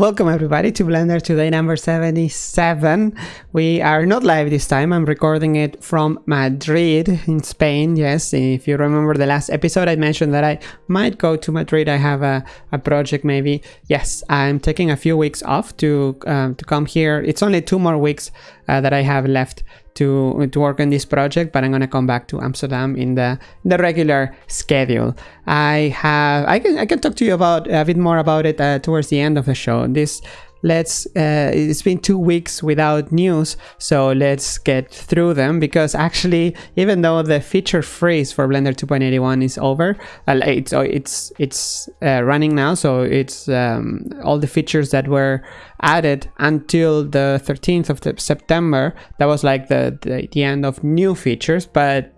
Welcome everybody to Blender today number 77. We are not live this time. I'm recording it from Madrid in Spain. Yes, if you remember the last episode I mentioned that I might go to Madrid. I have a, a project maybe. Yes, I'm taking a few weeks off to um, to come here. It's only two more weeks uh, that I have left to to work on this project but i'm to come back to amsterdam in the the regular schedule. I have i can i can talk to you about a bit more about it uh, towards the end of the show. This let's uh, it's been two weeks without news so let's get through them because actually even though the feature freeze for blender 2.81 is over uh, it's it's it's uh, running now so it's um, all the features that were added until the 13th of september that was like the, the the end of new features but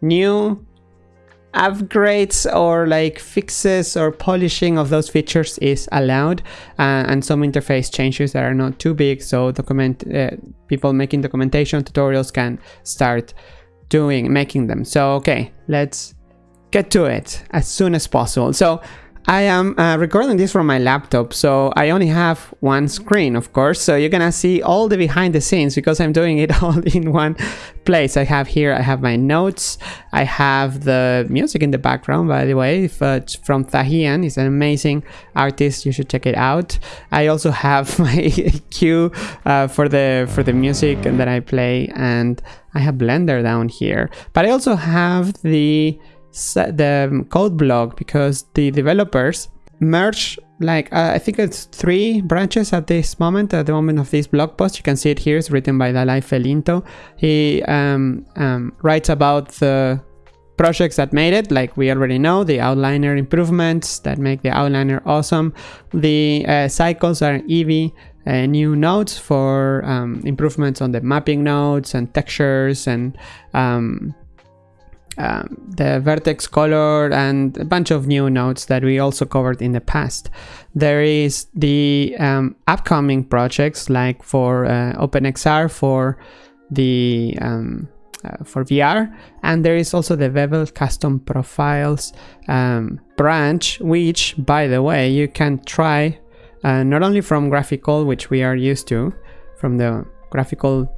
new upgrades or like fixes or polishing of those features is allowed uh, and some interface changes that are not too big so document uh, people making documentation tutorials can start doing making them. So okay let's get to it as soon as possible. So I am uh, recording this from my laptop, so I only have one screen, of course. So you're gonna see all the behind the scenes because I'm doing it all in one place. I have here, I have my notes. I have the music in the background, by the way, if, uh, from Thahian. He's an amazing artist. You should check it out. I also have my cue uh, for the for the music that I play, and I have Blender down here. But I also have the the code blog because the developers merge like uh, I think it's three branches at this moment at the moment of this blog post. You can see it here it's written by Dalai Felinto. He um, um, writes about the projects that made it like we already know the outliner improvements that make the outliner awesome. The uh, cycles are Eevee uh, new nodes for um, improvements on the mapping nodes and textures and um, um, the vertex color and a bunch of new nodes that we also covered in the past. There is the um, upcoming projects like for uh, OpenXR for the um, uh, for VR and there is also the Bevel custom profiles um, branch which by the way you can try uh, not only from GraphicAll which we are used to from the GraphicAll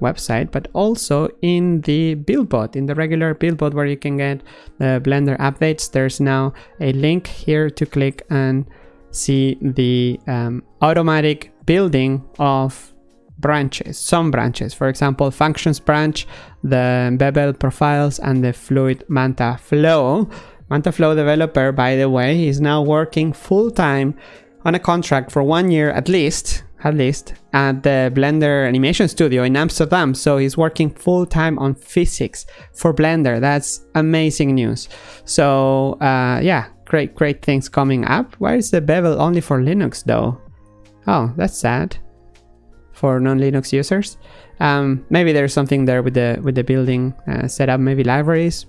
website, but also in the Buildbot, in the regular Buildbot where you can get the Blender updates. There's now a link here to click and see the um, automatic building of branches, some branches. For example, functions branch, the bevel profiles, and the fluid Manta Flow. Manta Flow developer, by the way, is now working full time on a contract for one year at least at least, at the Blender Animation Studio in Amsterdam. So he's working full time on physics for Blender. That's amazing news. So uh, yeah, great, great things coming up. Why is the bevel only for Linux though? Oh, that's sad for non-Linux users. Um, maybe there's something there with the with the building uh, setup, maybe libraries.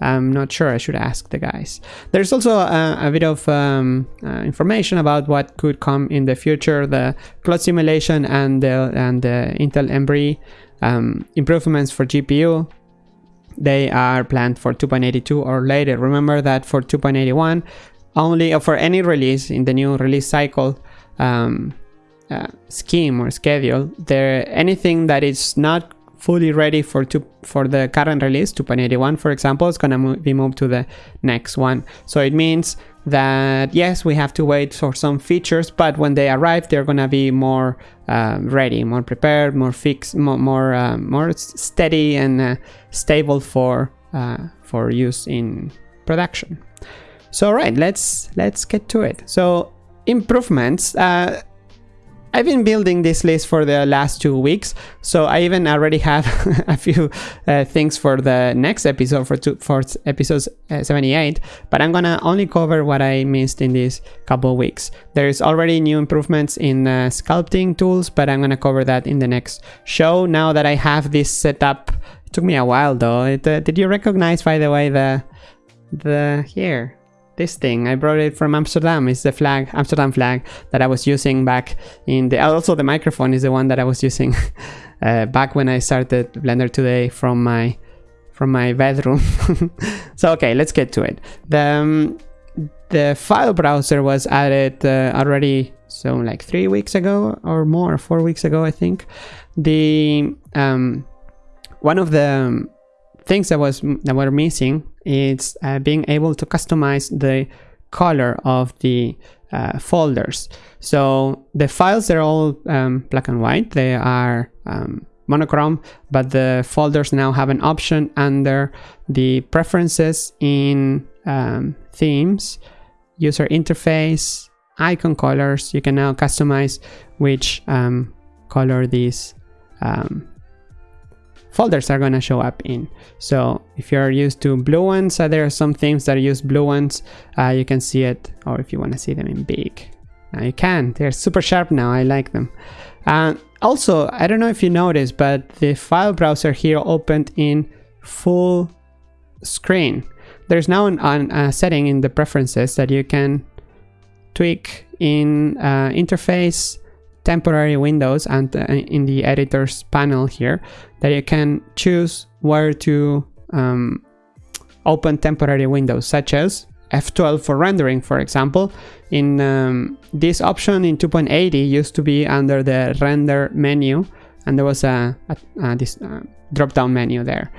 I'm not sure. I should ask the guys. There's also a, a bit of um, uh, information about what could come in the future. The cloud simulation and the and the Intel Embree um, improvements for GPU. They are planned for 2.82 or later. Remember that for 2.81, only uh, for any release in the new release cycle um, uh, scheme or schedule, there anything that is not fully ready for for the current release 2.81 for example to mo be moved to the next one. So it means that yes we have to wait for some features but when they arrive they're going to be more uh, ready more prepared more fixed more more, uh, more steady and uh, stable for uh, for use in production. So all right let's let's get to it. So improvements uh, I've been building this list for the last two weeks, so I even already have a few uh, things for the next episode for two, for episode uh, 78. But I'm gonna only cover what I missed in these couple weeks. There's already new improvements in uh, sculpting tools, but I'm gonna cover that in the next show. Now that I have this set up, it took me a while though. It, uh, did you recognize, by the way, the the here? This thing. I brought it from Amsterdam. It's the flag, Amsterdam flag that I was using back in the, also the microphone is the one that I was using uh, back when I started Blender today from my, from my bedroom. so, okay, let's get to it. The, um, the file browser was added uh, already so like three weeks ago or more, four weeks ago, I think, the um, one of the things that was that were missing is uh, being able to customize the color of the uh, folders. So the files they're all um, black and white. They are um, monochrome, but the folders now have an option under the preferences in um, themes, user interface, icon colors. You can now customize which um, color these um, folders are going to show up in. So if you're used to blue ones, uh, there are some themes that use blue ones. Uh, you can see it, or if you want to see them in big. Now you can. They're super sharp now. I like them. Uh, also, I don't know if you noticed, but the file browser here opened in full screen. There's now an, an, a setting in the preferences that you can tweak in uh, interface temporary windows and uh, in the editors panel here that you can choose where to um, open temporary windows such as F12 for rendering for example. In um, this option in 2.80 used to be under the render menu and there was a, a, a this uh, drop down menu there.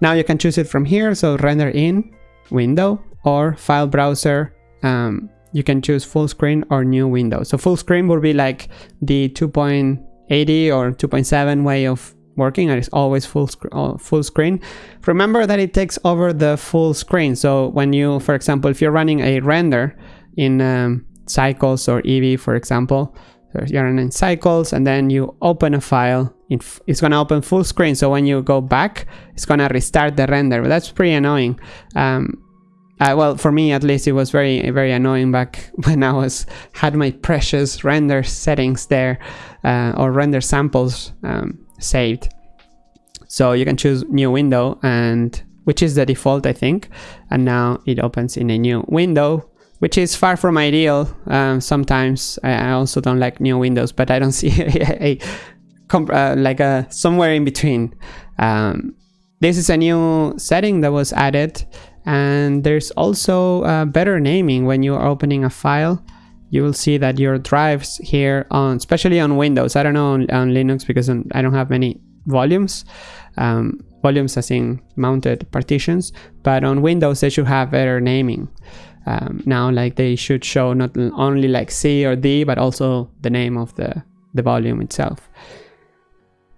Now you can choose it from here so render in window or file browser um, you can choose full screen or new window. So full screen would be like the 2.80 or 2.7 way of working and it's always full, sc uh, full screen. Remember that it takes over the full screen. So when you, for example, if you're running a render in um, Cycles or Eevee, for example, so you're running Cycles and then you open a file, it's going to open full screen. So when you go back, it's going to restart the render. But that's pretty annoying. Um, uh, well, for me at least, it was very, very annoying back when I was had my precious render settings there uh, or render samples um, saved. So you can choose new window and which is the default, I think. And now it opens in a new window, which is far from ideal. Um, sometimes I also don't like new windows, but I don't see a, a uh, like a somewhere in between. Um, this is a new setting that was added and there's also uh, better naming when you're opening a file. You will see that your drives here on especially on windows. I don't know on, on linux because i don't have many volumes um, volumes as in mounted partitions. But on windows they should have better naming. Um, now like they should show not only like c or d but also the name of the the volume itself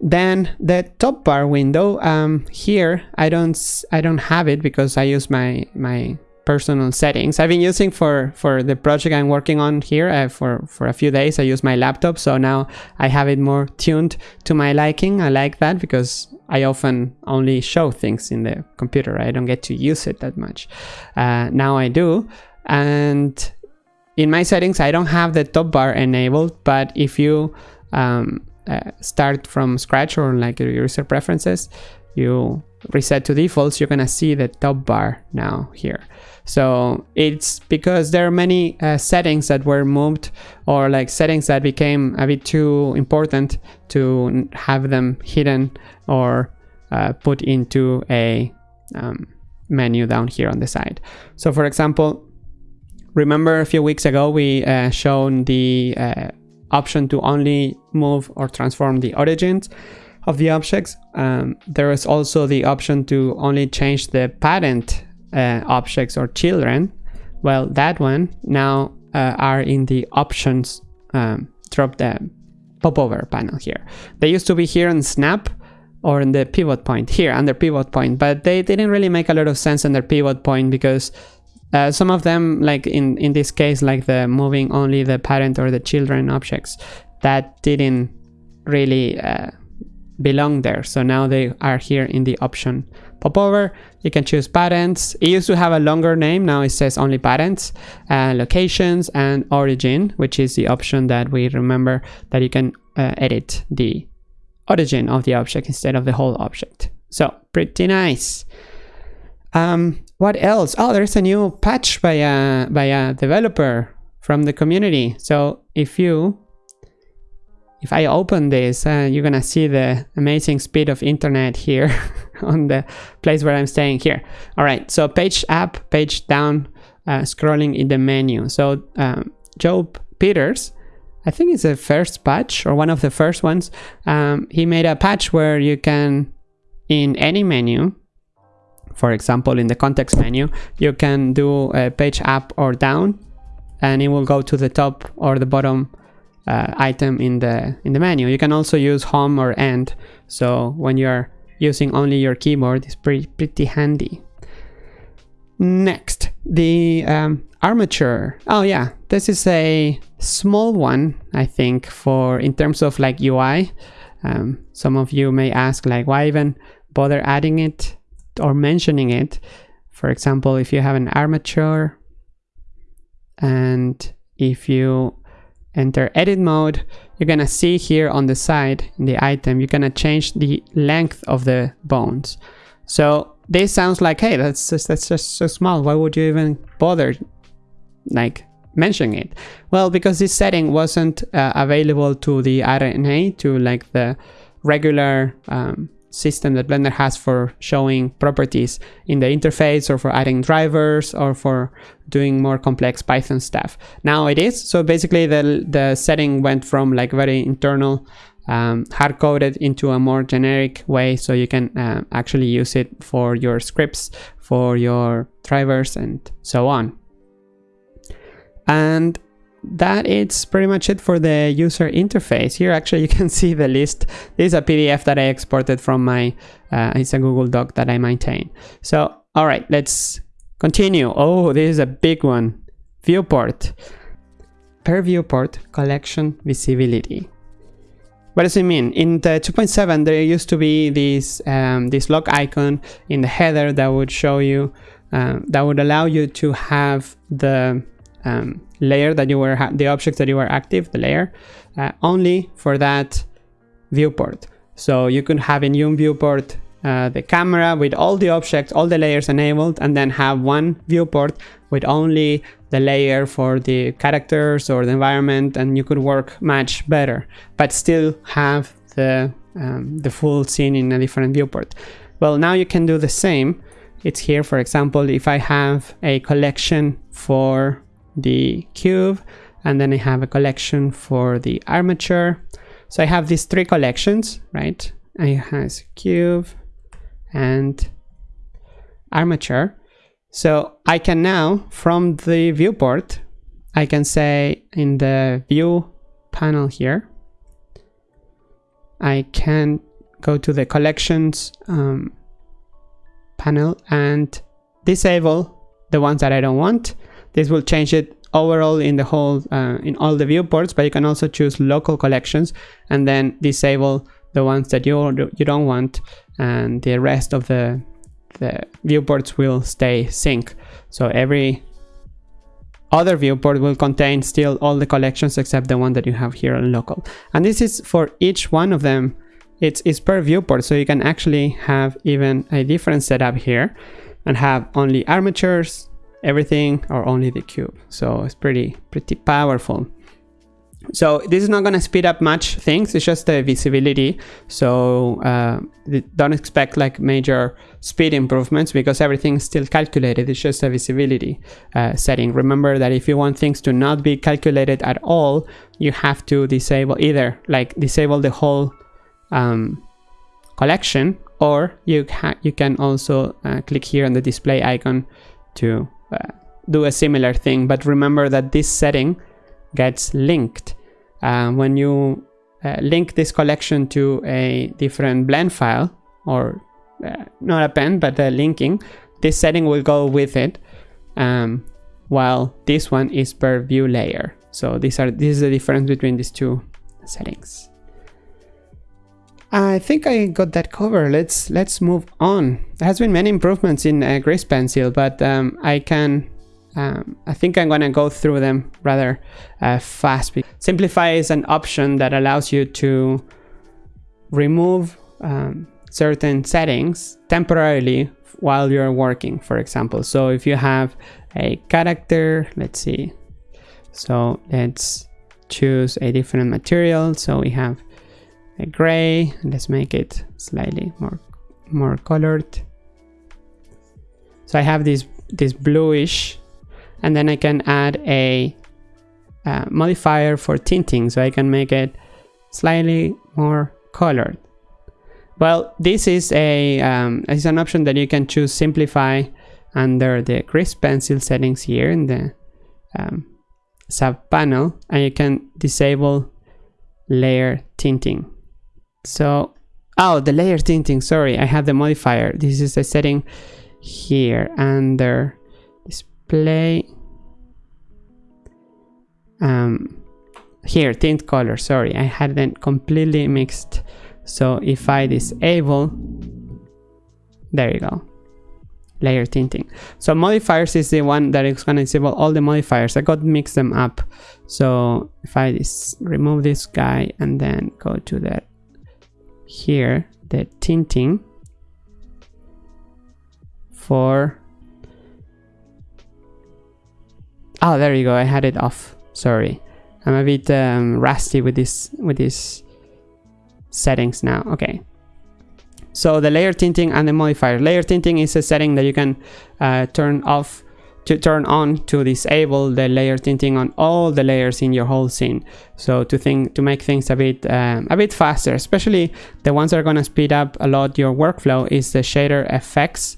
then the top bar window um, here I don't I don't have it because I use my my personal settings. I've been using for for the project I'm working on here uh, for for a few days. I use my laptop so now I have it more tuned to my liking. I like that because I often only show things in the computer. I don't get to use it that much. Uh, now I do. And in my settings I don't have the top bar enabled but if you um, uh, start from scratch or like your user preferences, you reset to defaults, you're gonna see the top bar now here. So it's because there are many uh, settings that were moved or like settings that became a bit too important to have them hidden or uh, put into a um, menu down here on the side. So for example, remember a few weeks ago we uh, shown the uh, option to only move or transform the origins of the objects. Um, there is also the option to only change the parent uh, objects or children. Well, that one now uh, are in the options um, drop the popover panel here. They used to be here in Snap or in the pivot point here under pivot point, but they didn't really make a lot of sense under pivot point because uh, some of them, like in, in this case, like the moving only the parent or the children objects, that didn't really uh, belong there. So now they are here in the option popover. You can choose parents. It used to have a longer name. Now it says only parents, uh, locations, and origin, which is the option that we remember that you can uh, edit the origin of the object instead of the whole object. So pretty nice. Um, what else? Oh, there's a new patch by a by a developer from the community. So if you if I open this, uh, you're gonna see the amazing speed of internet here on the place where I'm staying here. All right, so page up, page down, uh, scrolling in the menu. So um, Joe Peters I think it's the first patch or one of the first ones. Um, he made a patch where you can, in any menu, for example, in the context menu, you can do a page up or down, and it will go to the top or the bottom uh, item in the in the menu. You can also use home or end. So when you're using only your keyboard, it's pretty pretty handy. Next, the um, armature. Oh yeah, this is a small one, I think, for in terms of like UI. Um, some of you may ask like, why even bother adding it or mentioning it? For example, if you have an armature and if you enter edit mode, you're gonna see here on the side in the item, you're gonna change the length of the bones. So this sounds like, hey, that's just, that's just so small. Why would you even bother like mentioning it? Well, because this setting wasn't uh, available to the RNA, to like the regular um, system that Blender has for showing properties in the interface or for adding drivers or for doing more complex Python stuff. Now it is. So basically the, the setting went from like very internal um, hard coded into a more generic way so you can uh, actually use it for your scripts, for your drivers and so on. And that is pretty much it for the user interface. Here actually you can see the list. This is a PDF that I exported from my, uh, it's a Google Doc that I maintain. So, all right, let's continue. Oh, this is a big one. Viewport. Per viewport, collection visibility. What does it mean? In the 2.7, there used to be this, um, this lock icon in the header that would show you, um, that would allow you to have the um, layer that you were, the objects that you were active, the layer, uh, only for that viewport. So you could have in your viewport uh, the camera with all the objects, all the layers enabled, and then have one viewport with only the layer for the characters or the environment, and you could work much better, but still have the, um, the full scene in a different viewport. Well, now you can do the same. It's here, for example, if I have a collection for the cube and then I have a collection for the armature. So I have these three collections, right? I have cube and armature. So I can now, from the viewport, I can say in the view panel here, I can go to the collections um, panel and disable the ones that I don't want this will change it overall in the whole, uh, in all the viewports, but you can also choose local collections and then disable the ones that you, you don't want and the rest of the, the viewports will stay sync. So every other viewport will contain still all the collections except the one that you have here on local. And this is for each one of them. It's, it's per viewport, so you can actually have even a different setup here and have only armatures, everything or only the cube. So it's pretty, pretty powerful. So this is not going to speed up much things. It's just the visibility. So uh, don't expect like major speed improvements because everything's still calculated. It's just a visibility uh, setting. Remember that if you want things to not be calculated at all, you have to disable either like disable the whole um, collection or you, you can also uh, click here on the display icon to uh, do a similar thing. But remember that this setting gets linked. Uh, when you uh, link this collection to a different blend file, or uh, not append, but a linking, this setting will go with it, um, while this one is per view layer. So these are this is the difference between these two settings. I think I got that cover. Let's let's move on. There has been many improvements in uh, Pencil, but um, I can. Um, I think I'm gonna go through them rather uh, fast. Simplify is an option that allows you to remove um, certain settings temporarily while you're working, for example. So if you have a character, let's see. So let's choose a different material. So we have a gray let's make it slightly more more colored so I have this this bluish and then I can add a uh, modifier for tinting so I can make it slightly more colored. Well, this is a um, is an option that you can choose simplify under the grease pencil settings here in the um, sub panel and you can disable layer tinting. So, oh, the layer tinting, sorry, I have the modifier. This is a setting here under display. Um, here, tint color, sorry, I had them completely mixed so if I disable, there you go, layer tinting. So modifiers is the one that is gonna disable all the modifiers. I got mix them up. So if I just remove this guy and then go to the here, the tinting for oh there you go I had it off sorry I'm a bit um, rusty with this with this settings now. Okay. So the layer tinting and the modifier. Layer tinting is a setting that you can uh, turn off to turn on to disable the layer tinting on all the layers in your whole scene. So to think to make things a bit um, a bit faster, especially the ones that are gonna speed up a lot your workflow is the shader effects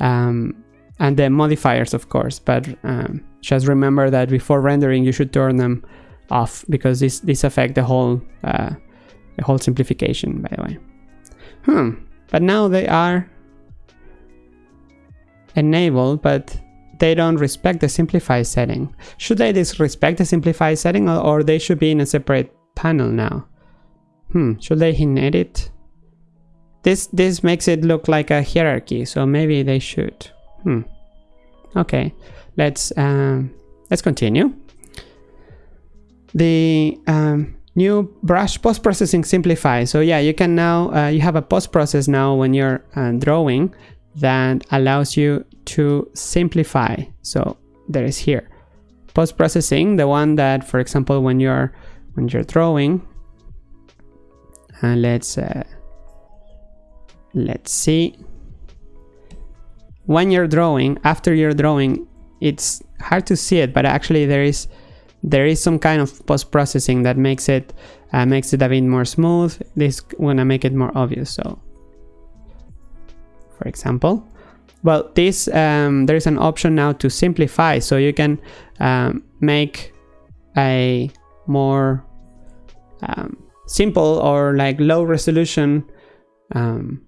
um, and the modifiers, of course. But um, just remember that before rendering, you should turn them off because this this affect the whole uh, the whole simplification, by the way. Hmm. But now they are enabled, but they don't respect the simplify setting. Should they disrespect the simplify setting or, or they should be in a separate panel now? Hmm, should they in edit? This, this makes it look like a hierarchy, so maybe they should. Hmm. Okay, let's, um, let's continue. The um, new brush post-processing simplify so yeah you can now uh, you have a post-process now when you're uh, drawing that allows you to simplify so there is here post-processing the one that for example when you're when you're drawing and let's uh, let's see when you're drawing after you're drawing it's hard to see it but actually there is there is some kind of post-processing that makes it uh, makes it a bit more smooth. This wanna make it more obvious. So, for example, well, this um, there is an option now to simplify, so you can um, make a more um, simple or like low resolution um,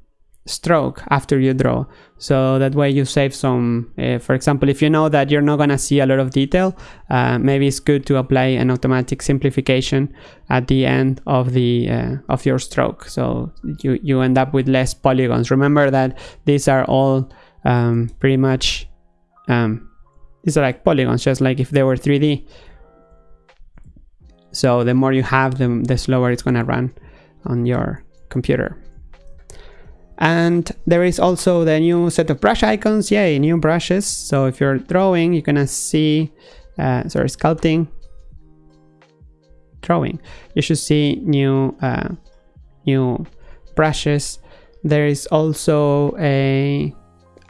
stroke after you draw. So that way you save some uh, for example if you know that you're not to see a lot of detail uh, maybe it's good to apply an automatic simplification at the end of the uh, of your stroke. So you you end up with less polygons. Remember that these are all um, pretty much um, these are like polygons just like if they were 3d so the more you have them the slower it's to run on your computer and there is also the new set of brush icons. Yay new brushes. So if you're drawing you're gonna see uh, sorry sculpting. Drawing. You should see new uh, new brushes. There is also a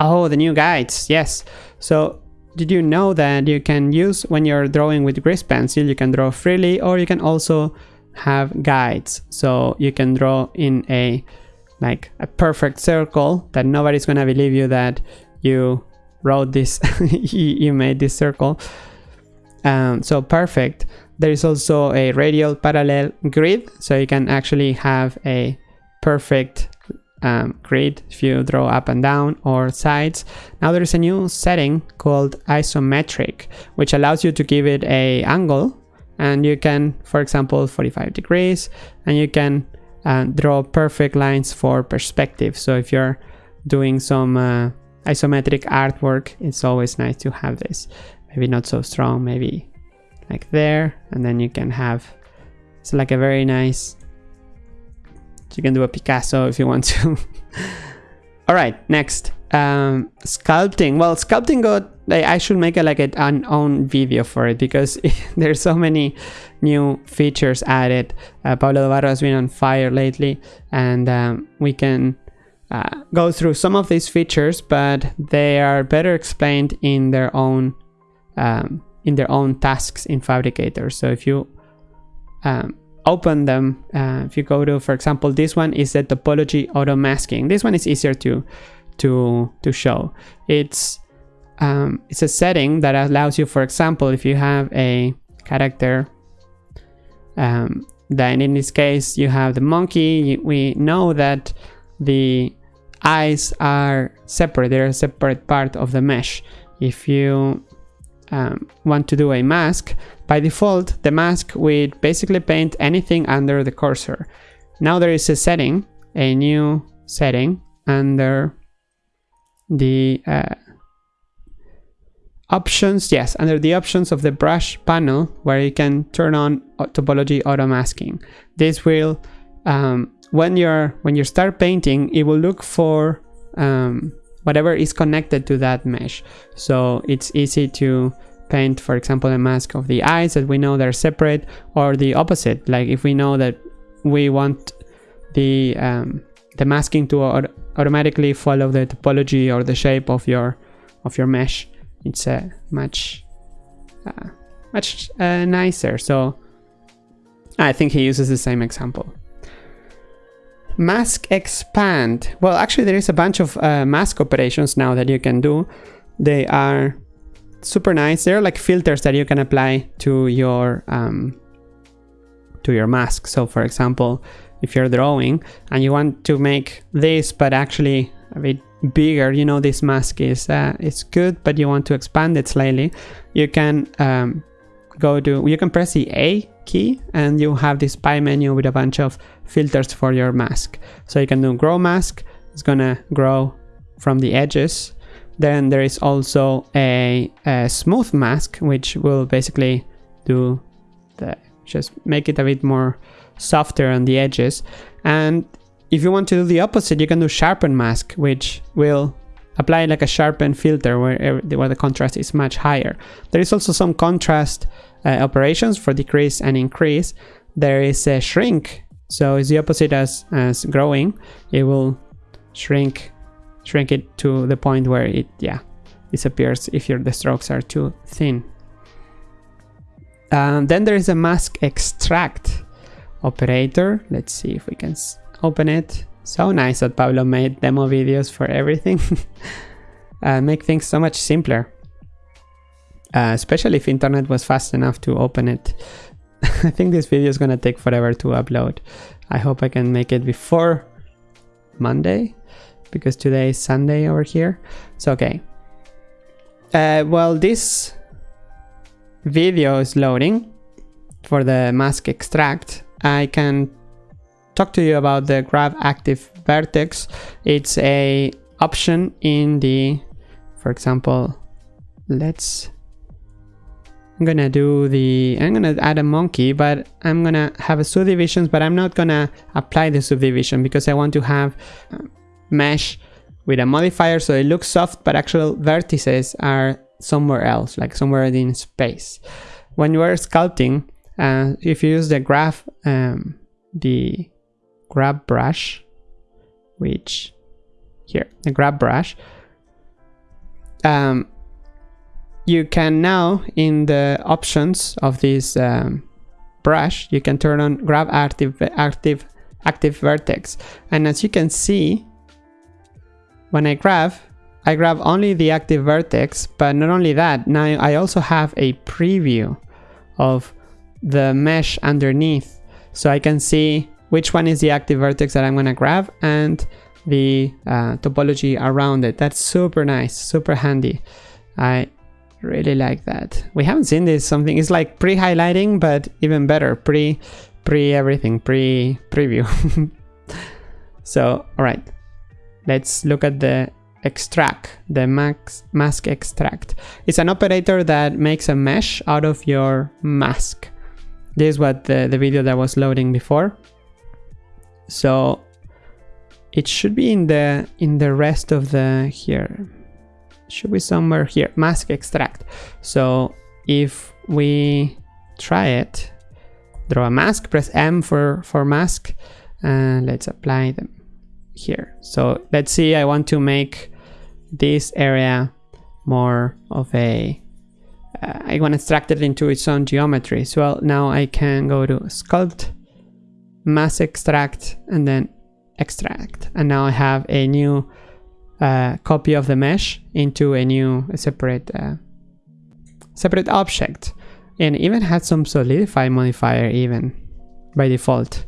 oh the new guides. Yes. So did you know that you can use when you're drawing with grease pencil you can draw freely or you can also have guides. So you can draw in a like a perfect circle that nobody's gonna believe you that you wrote this you made this circle. Um, so perfect. There is also a radial parallel grid so you can actually have a perfect um, grid if you draw up and down or sides. Now there is a new setting called isometric which allows you to give it a angle and you can for example 45 degrees and you can and draw perfect lines for perspective. So if you're doing some uh, isometric artwork, it's always nice to have this. Maybe not so strong, maybe like there, and then you can have, it's like a very nice, you can do a Picasso if you want to. All right, next, um, sculpting. Well, sculpting got I should make a, like an own video for it because there's so many new features added. Uh, Pablo Dobarro has been on fire lately and um, we can uh, go through some of these features, but they are better explained in their own um, in their own tasks in Phabricator. So if you um, open them, uh, if you go to, for example, this one is the topology auto masking. This one is easier to to to show. It's um, it's a setting that allows you, for example, if you have a character, um, then in this case you have the monkey. We know that the eyes are separate; they're a separate part of the mesh. If you um, want to do a mask, by default, the mask would basically paint anything under the cursor. Now there is a setting, a new setting under the uh, options, yes, under the options of the brush panel where you can turn on topology auto masking. This will, um, when you're when you start painting, it will look for um, whatever is connected to that mesh. So it's easy to paint, for example, a mask of the eyes that we know they're separate, or the opposite. Like if we know that we want the um, the masking to automatically follow the topology or the shape of your of your mesh it's uh, much uh, much uh, nicer. So I think he uses the same example. Mask expand. Well actually there is a bunch of uh, mask operations now that you can do. They are super nice. They're like filters that you can apply to your um, to your mask. So for example if you're drawing and you want to make this but actually a bit bigger you know this mask is uh, it's good but you want to expand it slightly. You can um, go to you can press the A key and you have this pie menu with a bunch of filters for your mask. So you can do grow mask it's gonna grow from the edges. Then there is also a, a smooth mask which will basically do the just make it a bit more softer on the edges. And if you want to do the opposite, you can do sharpen mask, which will apply like a sharpen filter where, where the contrast is much higher. There is also some contrast uh, operations for decrease and increase. There is a shrink, so it's the opposite as, as growing. It will shrink shrink it to the point where it yeah disappears if your the strokes are too thin. Um, then there is a mask extract operator. Let's see if we can open it. So nice that Pablo made demo videos for everything. uh, make things so much simpler. Uh, especially if internet was fast enough to open it. I think this video is gonna take forever to upload. I hope I can make it before Monday because today is Sunday over here. So okay. Uh, well, this video is loading for the mask extract I can talk to you about the grab active vertex. It's a option in the, for example, let's, I'm gonna do the, I'm gonna add a monkey, but I'm gonna have a subdivisions, but I'm not gonna apply the subdivision because I want to have mesh with a modifier so it looks soft, but actual vertices are somewhere else, like somewhere in space. When you are sculpting, uh, if you use the graph, um, the grab brush, which here, the grab brush, um, you can now in the options of this um, brush, you can turn on grab active, active, active vertex. And as you can see, when I grab, I grab only the active vertex, but not only that, now I also have a preview of the mesh underneath so I can see which one is the active vertex that I'm gonna grab and the uh, topology around it. That's super nice, super handy. I really like that. We haven't seen this something, it's like pre-highlighting, but even better, pre, pre everything, pre preview. so, all right, let's look at the extract, the max, mask extract. It's an operator that makes a mesh out of your mask. This is what the, the video that was loading before. So it should be in the in the rest of the here. Should be somewhere here. Mask extract. So if we try it, draw a mask, press M for, for mask, and let's apply them here. So let's see, I want to make this area more of a uh, I want to extract it into its own geometry. So now I can go to sculpt, mask extract, and then extract. And now I have a new uh, copy of the mesh into a new a separate uh, separate object. And even had some solidify modifier even by default.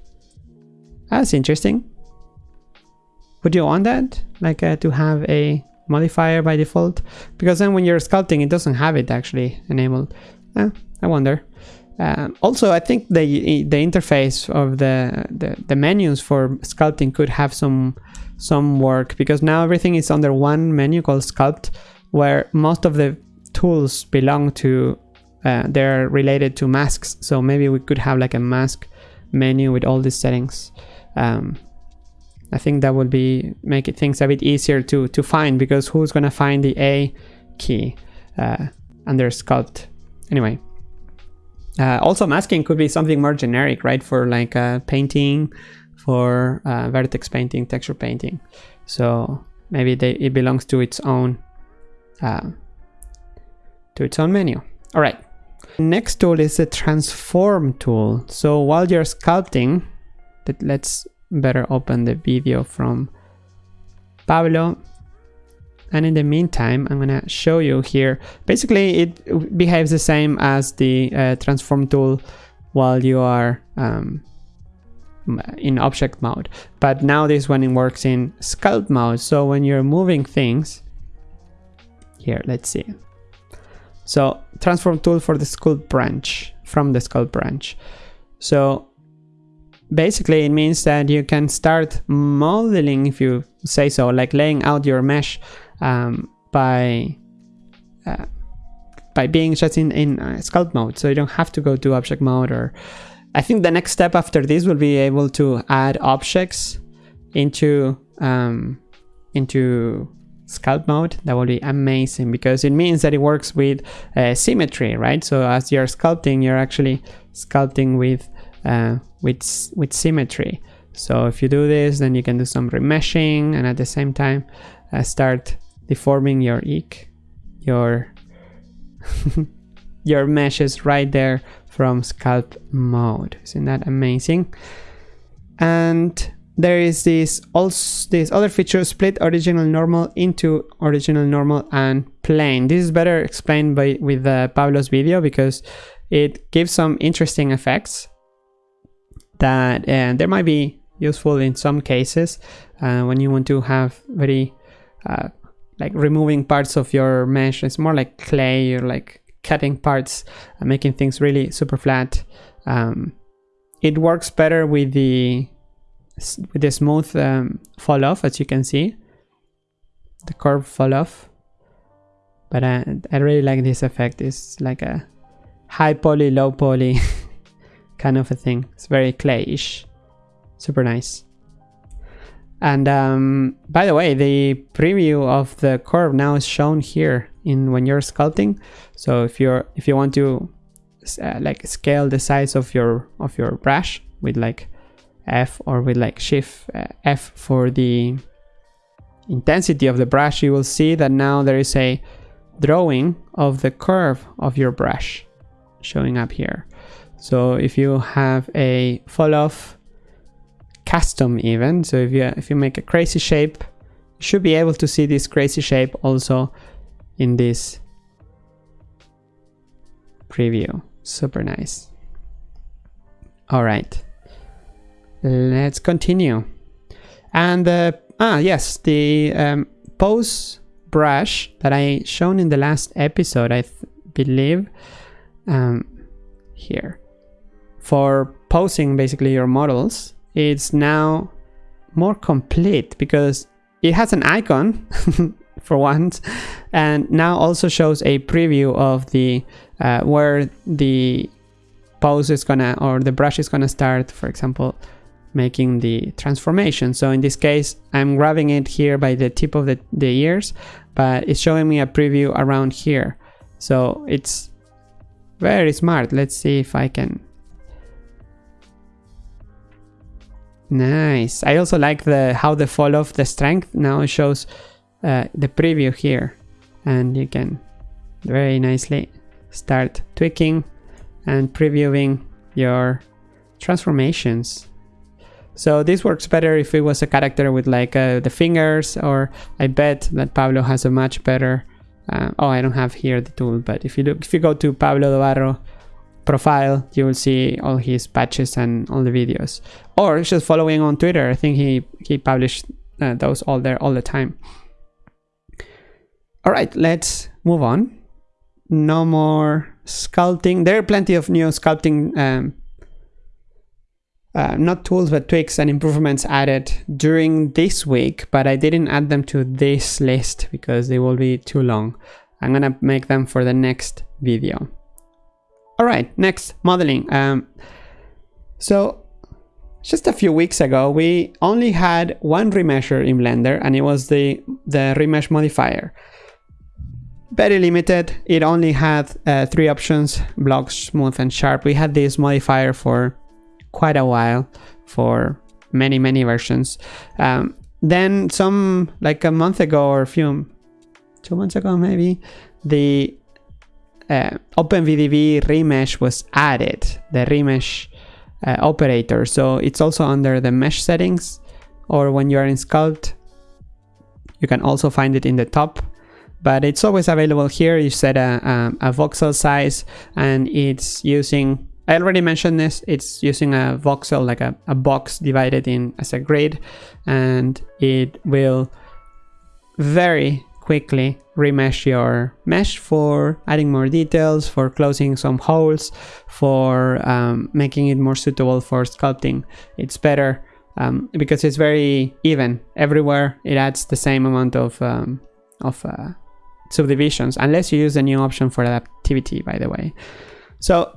That's interesting. Would you want that? Like uh, to have a modifier by default? Because then when you're sculpting, it doesn't have it actually enabled. Eh, I wonder. Um, also, I think the the interface of the, the, the menus for sculpting could have some some work because now everything is under one menu called sculpt, where most of the tools belong to uh, they're related to masks. So maybe we could have like a mask menu with all these settings. Um, I think that would be make it things a bit easier to to find because who's gonna find the A key uh, under sculpt anyway. Uh, also masking could be something more generic, right? For like uh, painting, for uh, vertex painting, texture painting. So maybe they, it belongs to its own uh, to its own menu. All right. Next tool is the transform tool. So while you're sculpting, let's better open the video from Pablo. And in the meantime, I'm gonna show you here. Basically, it behaves the same as the uh, transform tool while you are um, in object mode. But now this one works in sculpt mode. So when you're moving things, here, let's see. So transform tool for the sculpt branch from the sculpt branch. So basically it means that you can start modeling if you say so like laying out your mesh um, by uh, by being just in, in uh, sculpt mode. So you don't have to go to object mode or I think the next step after this will be able to add objects into um, into sculpt mode. That will be amazing because it means that it works with uh, symmetry right? So as you're sculpting you're actually sculpting with uh, with, with symmetry. So if you do this, then you can do some remeshing and at the same time uh, start deforming your eek, your, your meshes right there from sculpt mode. Isn't that amazing? And there is this also this other feature split original normal into original normal and plane this is better explained by with uh, pablo's video because it gives some interesting effects that uh, there might be useful in some cases uh, when you want to have very uh, like removing parts of your mesh it's more like clay you're like cutting parts and making things really super flat um, it works better with the with the smooth um, fall off as you can see the curve fall off but I, I really like this effect it's like a high poly low poly kind of a thing. It's very clayish. Super nice. And um, by the way, the preview of the curve now is shown here in when you're sculpting. So if you're if you want to uh, like scale the size of your of your brush with like F or with like Shift uh, F for the intensity of the brush, you will see that now there is a drawing of the curve of your brush showing up here. So if you have a fall off custom even, so if you if you make a crazy shape, you should be able to see this crazy shape also in this preview. Super nice. All right, let's continue. And uh, ah yes, the um, pose brush that I shown in the last episode, I believe, um, here for posing basically your models, it's now more complete because it has an icon for once and now also shows a preview of the uh, where the pose is gonna or the brush is gonna start for example making the transformation. So in this case I'm grabbing it here by the tip of the, the ears but it's showing me a preview around here. So it's very smart. Let's see if I can Nice. I also like the how the fall of the strength now shows uh, the preview here. And you can very nicely start tweaking and previewing your transformations. So this works better if it was a character with like uh, the fingers or I bet that Pablo has a much better uh, oh I don't have here the tool but if you look if you go to Pablo Dobarro profile you will see all his patches and all the videos. Or just following on Twitter. I think he he published uh, those all there all the time. All right let's move on. No more sculpting. There are plenty of new sculpting um, uh, not tools but tweaks and improvements added during this week but I didn't add them to this list because they will be too long. I'm gonna make them for the next video all right next modeling. Um, so just a few weeks ago we only had one remesher in blender and it was the the remesh modifier. Very limited. It only had uh, three options block smooth and sharp. We had this modifier for quite a while for many many versions. Um, then some like a month ago or a few two months ago maybe the uh, remesh was added the remesh uh, operator. So it's also under the mesh settings or when you are in sculpt you can also find it in the top. But it's always available here. You set a, a, voxel size and it's using I already mentioned this, it's using a voxel, like a, a box divided in as a grid, and it will very quickly remesh your mesh for adding more details, for closing some holes, for um, making it more suitable for sculpting. It's better um, because it's very even everywhere. It adds the same amount of, um, of uh, subdivisions, unless you use the new option for adaptivity, by the way. So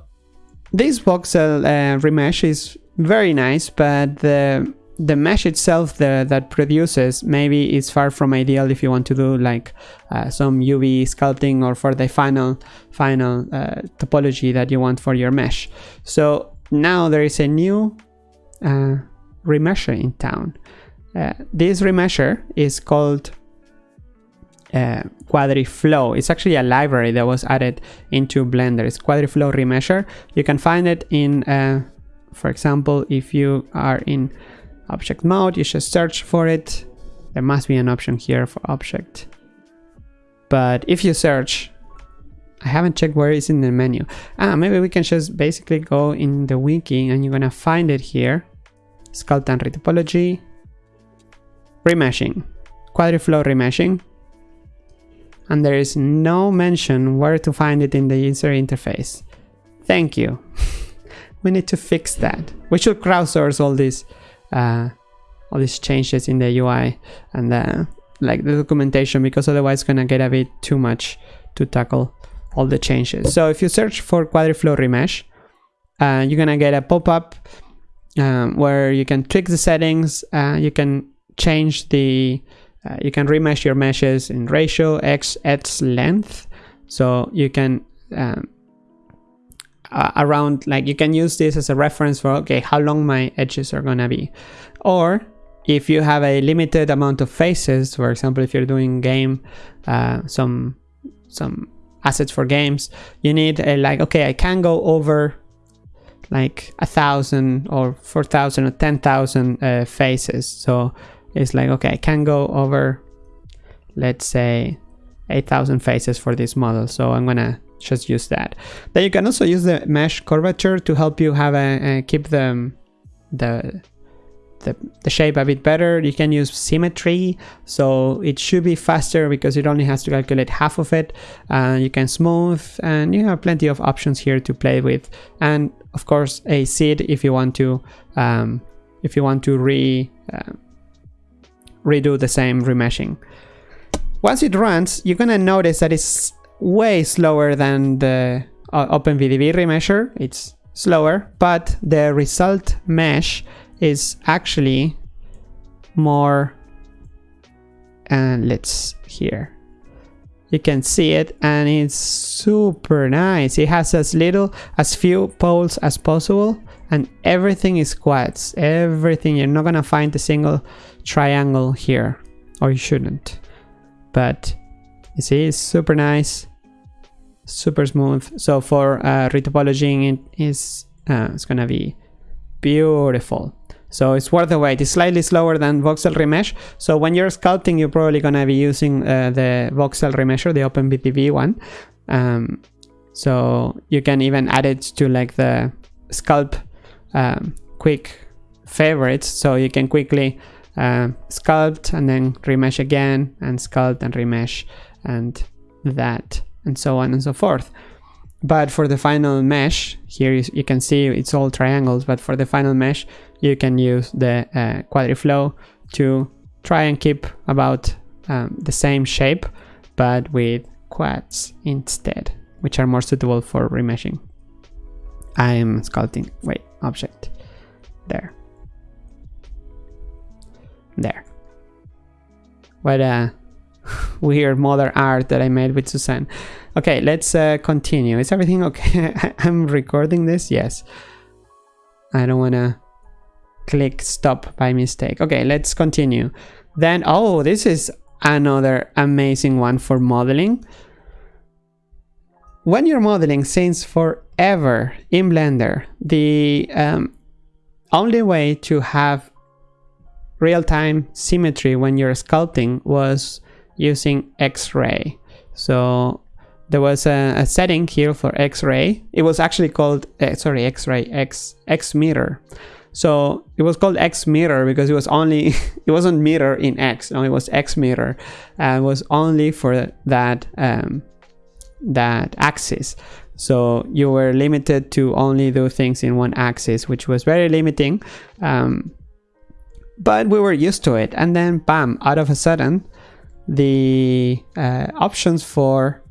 this voxel uh, remesh is very nice, but the the mesh itself the, that produces maybe is far from ideal if you want to do like uh, some UV sculpting or for the final final uh, topology that you want for your mesh. So now there is a new uh, remesher in town. Uh, this remesher is called uh, QuadriFlow. It's actually a library that was added into Blender. It's QuadriFlow Remesher. You can find it in, uh, for example, if you are in object mode, you should search for it. There must be an option here for object. But if you search, I haven't checked where it's in the menu. Ah, maybe we can just basically go in the wiki and you're gonna find it here. Sculpt and retopology. Remeshing. QuadriFlow remeshing and there is no mention where to find it in the user interface. Thank you. we need to fix that. We should crowdsource all these uh, all these changes in the UI and uh, like the documentation because otherwise it's gonna get a bit too much to tackle all the changes. So if you search for QuadriFlow Remesh, uh, you're gonna get a pop-up um, where you can tweak the settings, uh, you can change the uh, you can remesh your meshes in ratio, x, x length. So you can um, uh, around like you can use this as a reference for okay how long my edges are gonna be or if you have a limited amount of faces for example if you're doing game uh, some some assets for games you need a like okay I can go over like a thousand or four thousand or ten thousand uh, faces so it's like, okay, I can go over, let's say 8000 faces for this model. So I'm gonna just use that. Then you can also use the mesh curvature to help you have a, a keep the, the, the, the shape a bit better. You can use symmetry, so it should be faster because it only has to calculate half of it. Uh, you can smooth, and you have plenty of options here to play with. And of course, a seed if you want to, um, if you want to re, uh, redo the same remeshing. Once it runs, you're gonna notice that it's way slower than the uh, OpenVDB remesher. It's slower, but the result mesh is actually more and let's here you can see it and it's super nice. It has as little as few poles as possible and everything is quads everything you're not gonna find a single triangle here or you shouldn't. But you see it's super nice super smooth. So for uh, retopologing, it is uh, it's gonna be beautiful. So it's worth the wait. It's slightly slower than voxel remesh. So when you're sculpting, you're probably gonna be using uh, the voxel remesher, the OpenVDB one. Um, so you can even add it to like the sculpt um, quick favorites. So you can quickly uh, sculpt and then remesh again and sculpt and remesh and that and so on and so forth. But for the final mesh, here you, you can see it's all triangles, but for the final mesh, you can use the uh, quadriflow to try and keep about um, the same shape, but with quads instead, which are more suitable for remeshing. I am sculpting, wait, object, there. There. What a weird modern art that I made with Suzanne. Okay, let's uh, continue. Is everything okay? I'm recording this? Yes. I don't want to click stop by mistake. Okay, let's continue. Then, oh, this is another amazing one for modeling. When you're modeling since forever in Blender, the um, only way to have real-time symmetry when you're sculpting was using X-ray. So there was a, a, setting here for X-ray. It was actually called, uh, sorry, X-ray, X, X mirror. So it was called X mirror because it was only, it wasn't mirror in X, no, it was X mirror. And it was only for that, um, that axis. So you were limited to only do things in one axis, which was very limiting. Um, but we were used to it. And then bam, out of a sudden, the uh, options for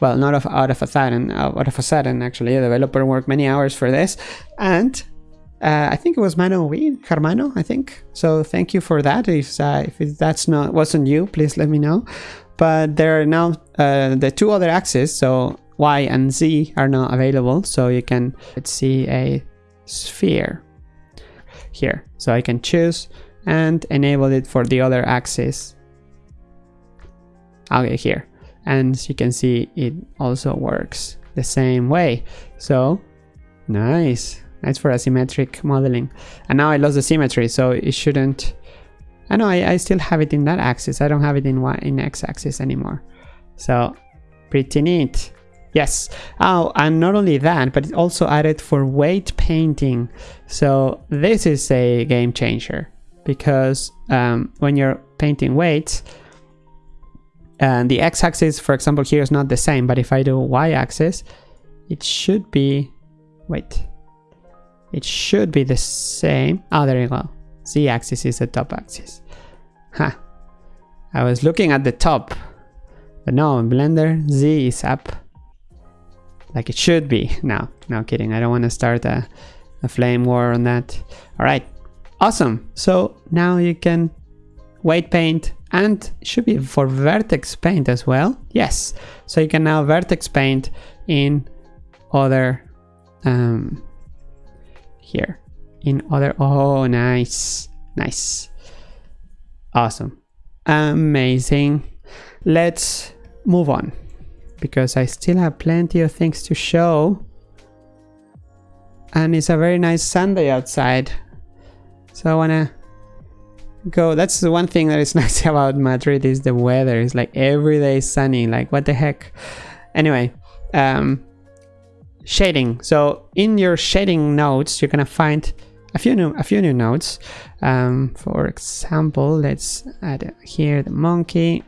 well not of, out of a sudden out of a sudden actually a developer worked many hours for this and uh, I think it was Mano Weed, Germano, I think. So thank you for that. If, uh, if that's not wasn't you, please let me know. But there are now uh, the two other axes, so Y and Z are now available. So you can let's see a sphere here. So I can choose and enable it for the other axis okay here. And you can see it also works the same way. So nice. Nice for asymmetric modeling. And now I lost the symmetry so it shouldn't I know I, I still have it in that axis. I don't have it in y in x-axis anymore. So pretty neat. Yes. Oh and not only that but it also added for weight painting. So this is a game changer because um, when you're painting weights and the x-axis for example here is not the same but if I do y-axis it should be wait it should be the same. Oh there you go. z-axis is the top axis. Huh. I was looking at the top but no in Blender Z is up like it should be. No no kidding. I don't want to start a, a flame war on that. All right awesome. So now you can weight paint and should be for vertex paint as well. Yes. So you can now vertex paint in other um here. In other oh nice. Nice. Awesome. Amazing. Let's move on because I still have plenty of things to show. And it's a very nice Sunday outside. So I want to go that's the one thing that is nice about madrid is the weather. It's like every day sunny like what the heck? Anyway um shading. So in your shading nodes you're gonna find a few new a few new nodes um for example let's add here the monkey.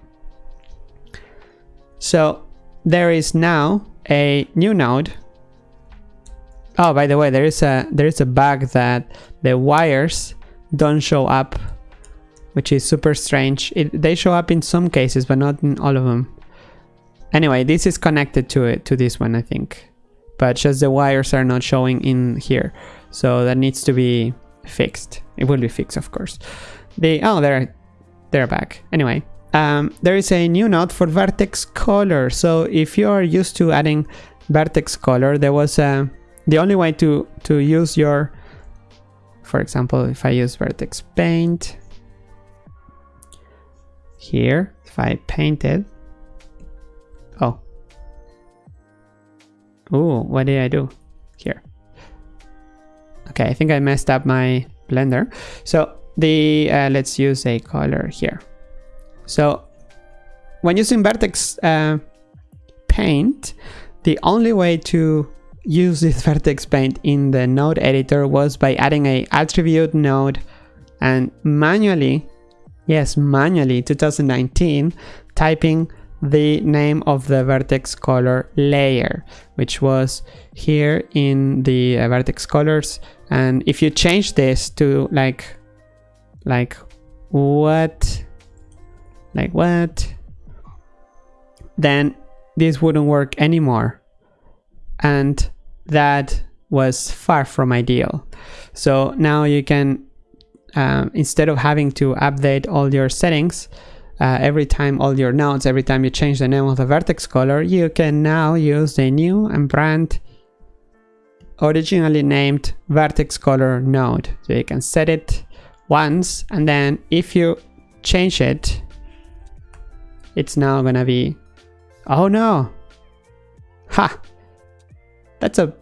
So there is now a new node. Oh by the way there is a there is a bug that the wires don't show up which is super strange. It, they show up in some cases, but not in all of them. Anyway, this is connected to it to this one, I think, but just the wires are not showing in here, so that needs to be fixed. It will be fixed, of course. The oh, they're they're back. Anyway, um, there is a new node for vertex color. So if you are used to adding vertex color, there was a the only way to to use your, for example, if I use vertex paint, here if I paint it oh Ooh, what did I do here? Okay, I think I messed up my blender. So the uh, let's use a color here. So when using vertex uh, paint, the only way to use this vertex paint in the node editor was by adding a attribute node and manually, yes, manually 2019, typing the name of the vertex color layer, which was here in the uh, vertex colors. And if you change this to like, like what, like what, then this wouldn't work anymore. And that was far from ideal. So now you can, um, instead of having to update all your settings, uh, every time all your nodes, every time you change the name of the vertex color, you can now use the new and brand originally named vertex color node. So you can set it once and then if you change it, it's now gonna be, oh no, ha, that's a,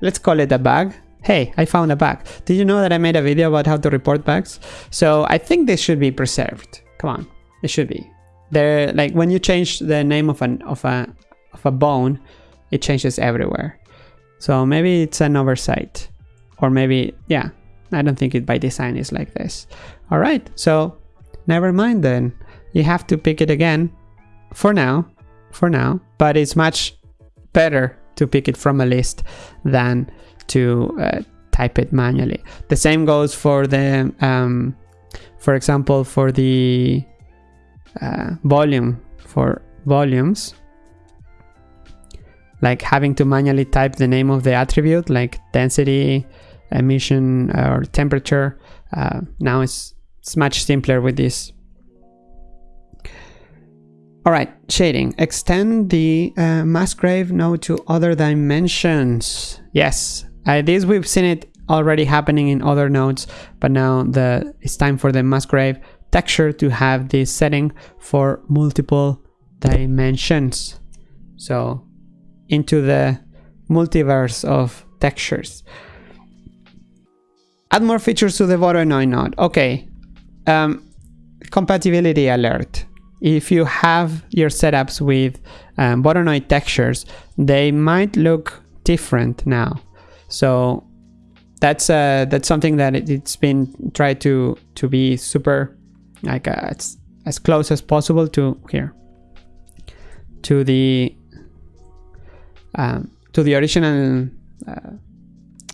let's call it a bug. Hey, I found a bug. Did you know that I made a video about how to report bugs? So I think this should be preserved. Come on. It should be. There, like when you change the name of an of a of a bone, it changes everywhere. So maybe it's an oversight, or maybe yeah. I don't think it by design is like this. All right, so never mind then. You have to pick it again, for now, for now. But it's much better to pick it from a list than to uh, type it manually. The same goes for the, um, for example, for the uh, volume for volumes. Like having to manually type the name of the attribute like density emission or temperature uh, now it's, it's much simpler with this. All right shading. Extend the uh, grave node to other dimensions. Yes uh, this we've seen it already happening in other nodes but now the it's time for the Musgrave texture to have this setting for multiple dimensions. So into the multiverse of textures. Add more features to the Voronoi node. Okay, um, compatibility alert. If you have your setups with um, Voronoi textures, they might look different now. So that's uh, that's something that it, has been tried to to be super like uh, it's as close as possible to here to the um, to the original uh,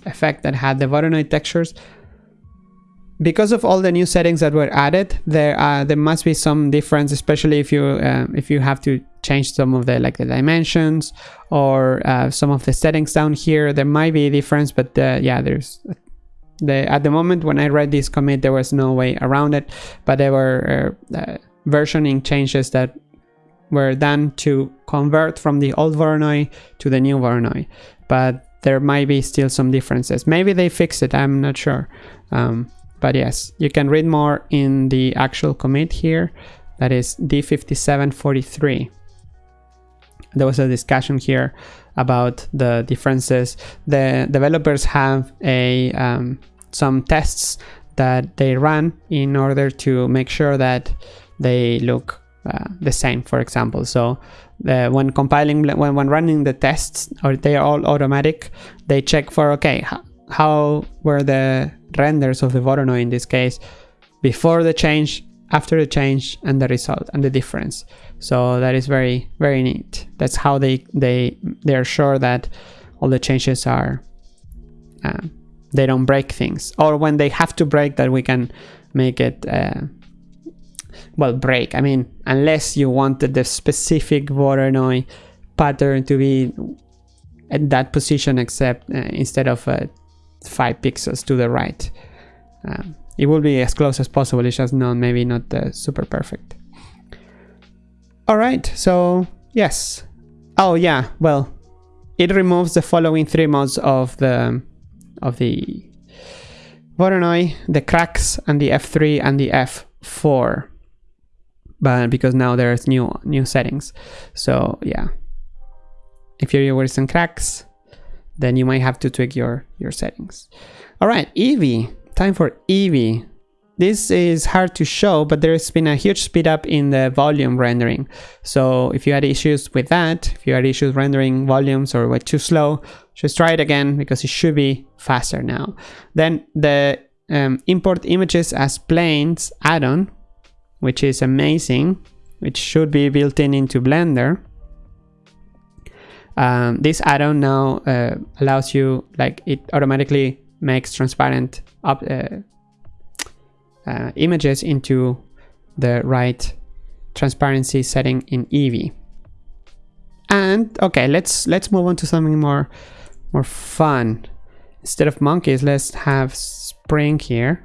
effect that had the Voronoi textures because of all the new settings that were added there uh, there must be some difference especially if you uh, if you have to change some of the like the dimensions or uh, some of the settings down here there might be a difference but uh, yeah there's the, at the moment when I read this commit, there was no way around it, but there were uh, uh, versioning changes that were done to convert from the old Voronoi to the new Voronoi. But there might be still some differences. Maybe they fixed it, I'm not sure. Um, but yes, you can read more in the actual commit here. That is D5743. There was a discussion here about the differences. The developers have a um, some tests that they run in order to make sure that they look uh, the same, for example. So uh, when compiling, when, when running the tests, or they are all automatic, they check for, okay, how, how were the renders of the Voronoi in this case before the change, after the change, and the result, and the difference. So that is very, very neat. That's how they they they are sure that all the changes are uh, they don't break things, or when they have to break, that we can make it uh, well break. I mean, unless you wanted the specific Voronoi pattern to be at that position, except uh, instead of uh, five pixels to the right. Um, it will be as close as possible. It's just not maybe not uh, super perfect. All right, so yes. Oh yeah, well, it removes the following three modes of the of the Voronoi, the cracks and the F3 and the F4. But because now there's new new settings. So yeah. If you're using cracks, then you might have to tweak your, your settings. All right, Eevee, time for Eevee. This is hard to show, but there's been a huge speed up in the volume rendering. So if you had issues with that, if you had issues rendering volumes or were too slow, just try it again because it should be faster now. Then the um, import images as planes add-on, which is amazing, which should be built in into Blender. Um, this add-on now uh, allows you, like it automatically makes transparent up, uh, uh, images into the right transparency setting in Eevee. And okay, let's let's move on to something more more fun. Instead of monkeys, let's have spring here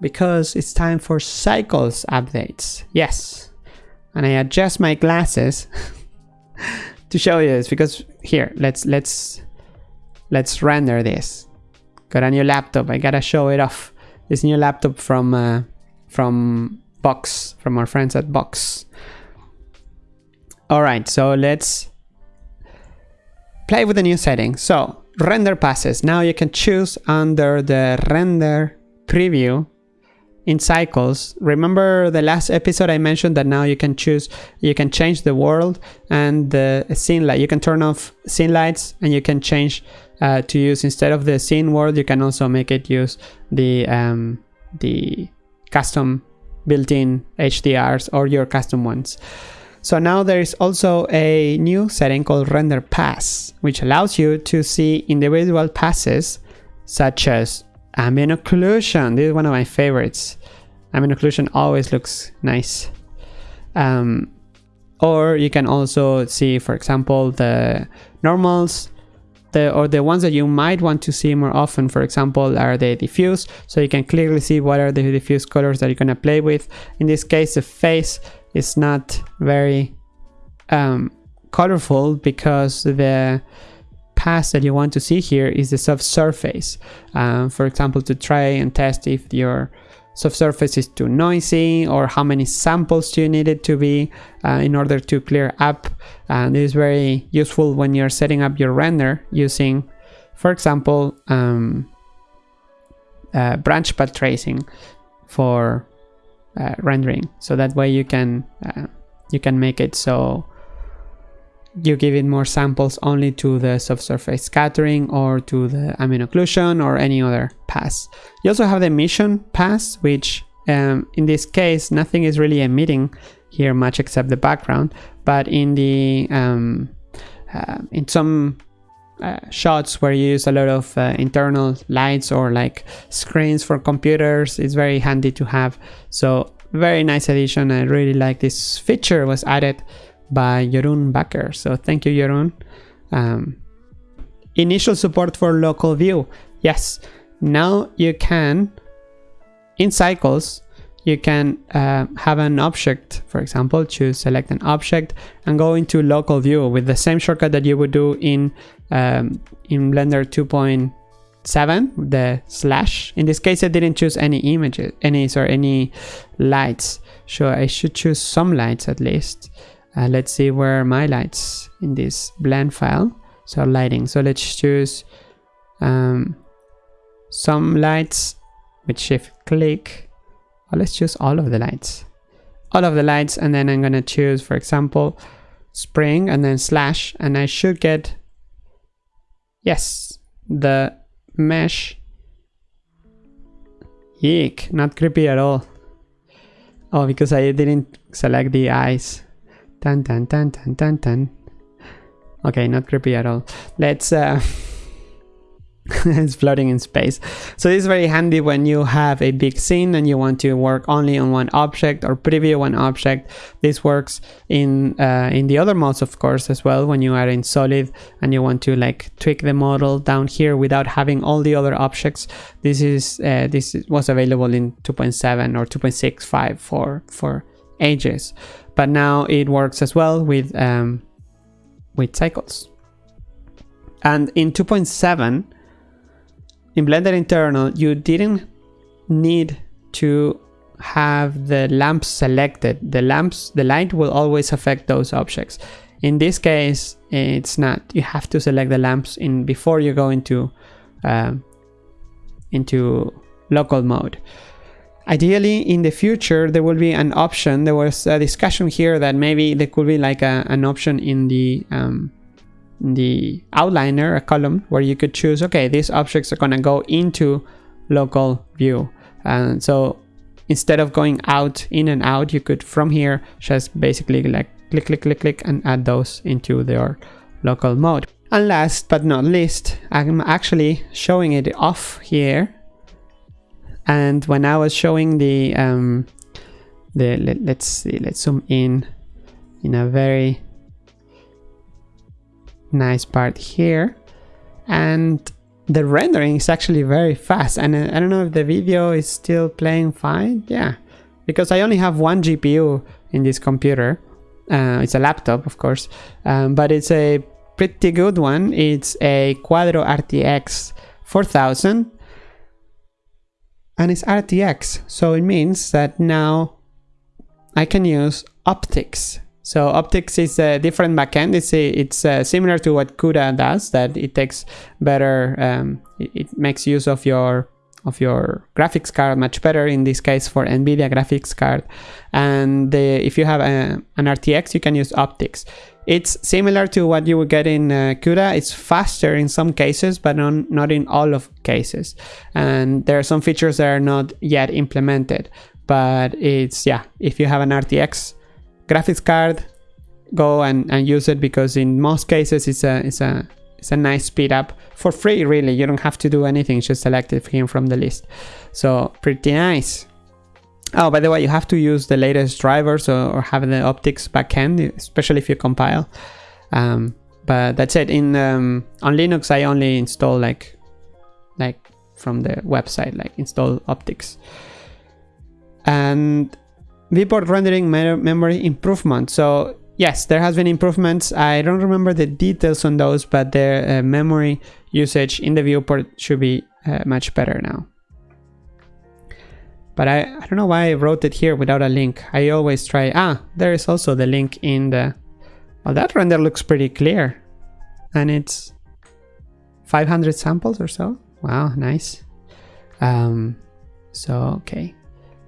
because it's time for cycles updates. Yes. And I adjust my glasses to show you this because here, let's let's let's render this. Got a new laptop. I gotta show it off this new laptop from uh, from BOXX, from our friends at BOXX. All right, so let's play with the new setting. So render passes. Now you can choose under the render preview in cycles. Remember the last episode I mentioned that now you can choose, you can change the world and the scene light. You can turn off scene lights and you can change uh, to use instead of the scene world. You can also make it use the um, the custom built-in HDRs or your custom ones. So now there is also a new setting called render pass, which allows you to see individual passes such as ambient occlusion. This is one of my favorites. Ambient occlusion always looks nice. Um, or you can also see, for example, the normals, the, or the ones that you might want to see more often, for example, are the diffuse. So you can clearly see what are the diffuse colors that you're going to play with. In this case, the face is not very um, colorful because the pass that you want to see here is the subsurface. Um, for example, to try and test if your subsurface is too noisy or how many samples you need it to be uh, in order to clear up. And this is very useful when you're setting up your render using, for example, um, uh, branch path tracing for uh, rendering. So that way you can uh, you can make it so you give it more samples only to the subsurface scattering or to the ambient occlusion or any other pass. You also have the emission pass, which um, in this case, nothing is really emitting here much except the background, but in the um, uh, in some uh, shots where you use a lot of uh, internal lights or like screens for computers, it's very handy to have. So very nice addition. I really like this feature was added by Jeroen Bakker. So thank you, Jeroen. Um, initial support for local view. Yes, now you can, in cycles, you can uh, have an object, for example, choose select an object and go into local view with the same shortcut that you would do in, um, in Blender 2.7, the slash. In this case, I didn't choose any images, any, sorry, any lights. So I should choose some lights at least. Uh, let's see where my lights in this blend file. So lighting. So let's choose um, some lights with shift click. Or let's choose all of the lights. All of the lights and then I'm gonna choose, for example, spring and then slash and I should get, yes, the mesh. Eek, not creepy at all. Oh, because I didn't select the eyes. Tan tan tan tan tan tan. Okay, not creepy at all. Let's uh it's floating in space. So this is very handy when you have a big scene and you want to work only on one object or preview one object. This works in uh, in the other modes, of course, as well. When you are in Solid and you want to like tweak the model down here without having all the other objects. This is uh, this was available in 2.7 or 2.65 for for ages, but now it works as well with um, with cycles. And in 2.7 in Blender internal, you didn't need to have the lamps selected. The lamps, the light will always affect those objects. In this case, it's not. You have to select the lamps in before you go into um, into local mode. Ideally, in the future, there will be an option. There was a discussion here that maybe there could be like a, an option in the um, in the outliner, a column where you could choose. Okay, these objects are gonna go into local view, and so instead of going out in and out, you could from here just basically like click, click, click, click, and add those into your local mode. And last but not least, I'm actually showing it off here and when I was showing the um, the let, let's see let's zoom in in a very nice part here. And the rendering is actually very fast. And uh, I don't know if the video is still playing fine. Yeah because I only have one GPU in this computer. Uh, it's a laptop of course. Um, but it's a pretty good one. It's a Quadro RTX 4000 and it's RTX. So it means that now I can use OptiX So OptiX is a different backend. It's a, it's uh, similar to what CUDA does. That it takes better. Um, it, it, makes use of your of your graphics card much better. In this case, for NVIDIA graphics card. And the, if you have a, an RTX, you can use OptiX. It's similar to what you would get in uh, CUDA. It's faster in some cases, but on, not in all of cases. And there are some features that are not yet implemented. But it's, yeah, if you have an RTX graphics card, go and, and use it because in most cases it's a, it's a, it's a nice speed up for free, really. You don't have to do anything, just select it from the list. So pretty nice. Oh, by the way, you have to use the latest drivers or, or have the OptiX backend, especially if you compile. Um, but that's it. In um, on Linux, I only install like like from the website, like install OptiX. And viewport rendering memory improvement. So yes, there has been improvements. I don't remember the details on those, but the uh, memory usage in the viewport should be uh, much better now. But I, I don't know why I wrote it here without a link. I always try, ah, there is also the link in the, well, that render looks pretty clear. And it's 500 samples or so. Wow, nice. Um, so, okay.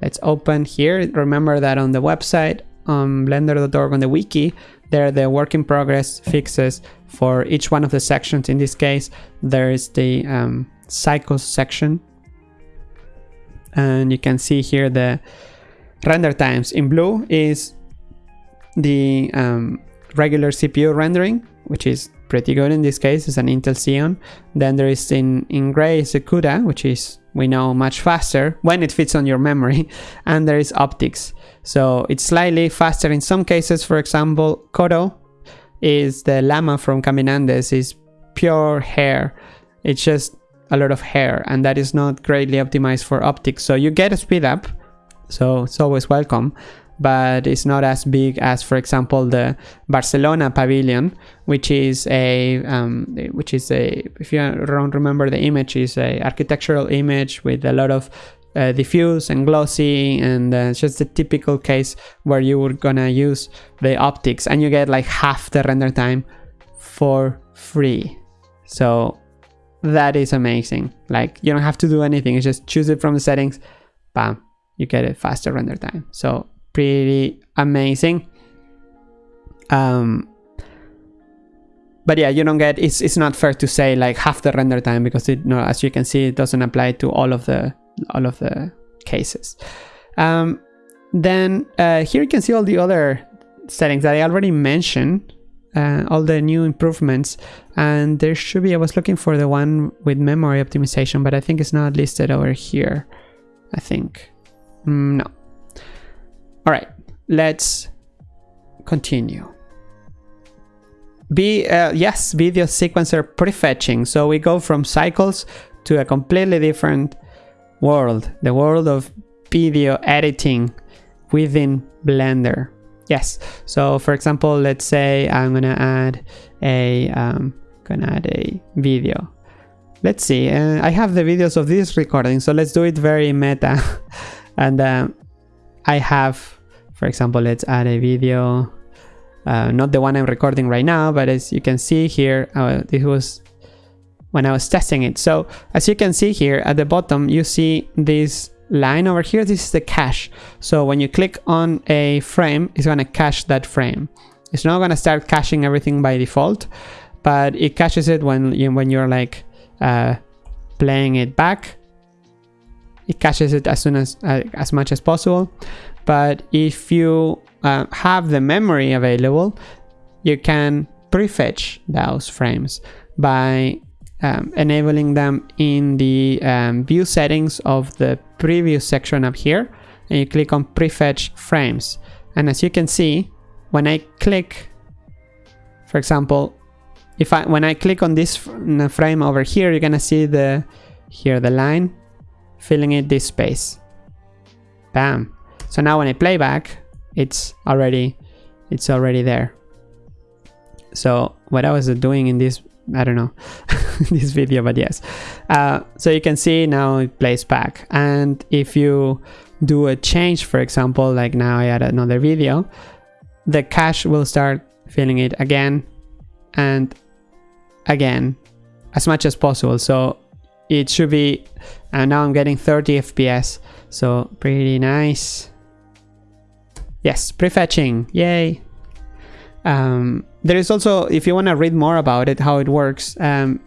Let's open here. Remember that on the website, on blender.org on the wiki, there are the work in progress fixes for each one of the sections. In this case, there is the um, cycles section and you can see here the render times. In blue is the um, regular CPU rendering which is pretty good in this case. It's an Intel Xeon. Then there is in in gray is the CUDA which is we know much faster when it fits on your memory. And there is OptiX so it's slightly faster in some cases. For example Koro is the llama from Caminandes is pure hair. It's just a lot of hair and that is not greatly optimized for OptiX. So you get a speed up, so it's always welcome, but it's not as big as, for example, the Barcelona Pavilion, which is a, um, which is a, if you don't remember the image, is a architectural image with a lot of uh, diffuse and glossy and uh, just the typical case where you were gonna use the OptiX and you get like half the render time for free. So that is amazing. Like you don't have to do anything. You just choose it from the settings. Bam, you get a faster render time. So pretty amazing. Um, but yeah, you don't get. It's it's not fair to say like half the render time because it, no, as you can see, it doesn't apply to all of the all of the cases. Um, then uh, here you can see all the other settings that I already mentioned uh, all the new improvements. And there should be I was looking for the one with memory optimization but I think it's not listed over here I think. Mm, no. All right let's continue. Be uh, yes video sequencer prefetching so we go from cycles to a completely different world the world of video editing within blender Yes. So for example, let's say I'm gonna add a um, gonna add a video. Let's see. Uh, I have the videos of this recording, so let's do it very meta. and um, I have, for example, let's add a video. uh, not the one I'm recording right now, but as you can see here, uh, this was when I was testing it. So as you can see here at the bottom, you see this line over here. This is the cache. So when you click on a frame, it's going to cache that frame. It's not going to start caching everything by default, but it caches it when, you, when you're like uh, playing it back. It caches it as soon as, uh, as much as possible. But if you uh, have the memory available, you can prefetch those frames by um, enabling them in the um, view settings of the preview section up here. And you click on prefetch frames. And as you can see when I click for example if I when I click on this frame over here you're gonna see the here the line filling in this space. Bam. So now when I play back it's already it's already there. So what I was doing in this I don't know this video, but yes. Uh, so you can see now it plays back. And if you do a change, for example, like now I add another video, the cache will start filling it again and again as much as possible. So it should be, and now I'm getting 30 FPS. So pretty nice. Yes, prefetching, yay. Um, there is also, if you want to read more about it, how it works, um,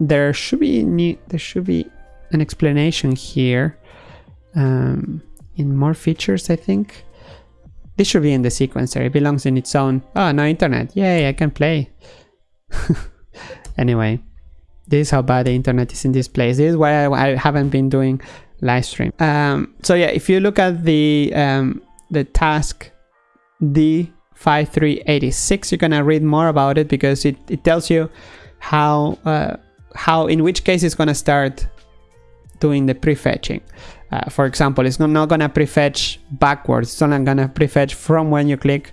there should be new, there should be an explanation here um, in more features, I think. This should be in the sequencer. It belongs in its own. Oh, no internet. Yay, I can play. anyway, this is how bad the internet is in this place. This is why I, I haven't been doing live stream. Um, so yeah, if you look at the um, the task D5386, you're gonna read more about it because it, it tells you how uh, how in which case it's to start doing the prefetching. Uh, for example, it's not, not to prefetch backwards. It's only to prefetch from when you click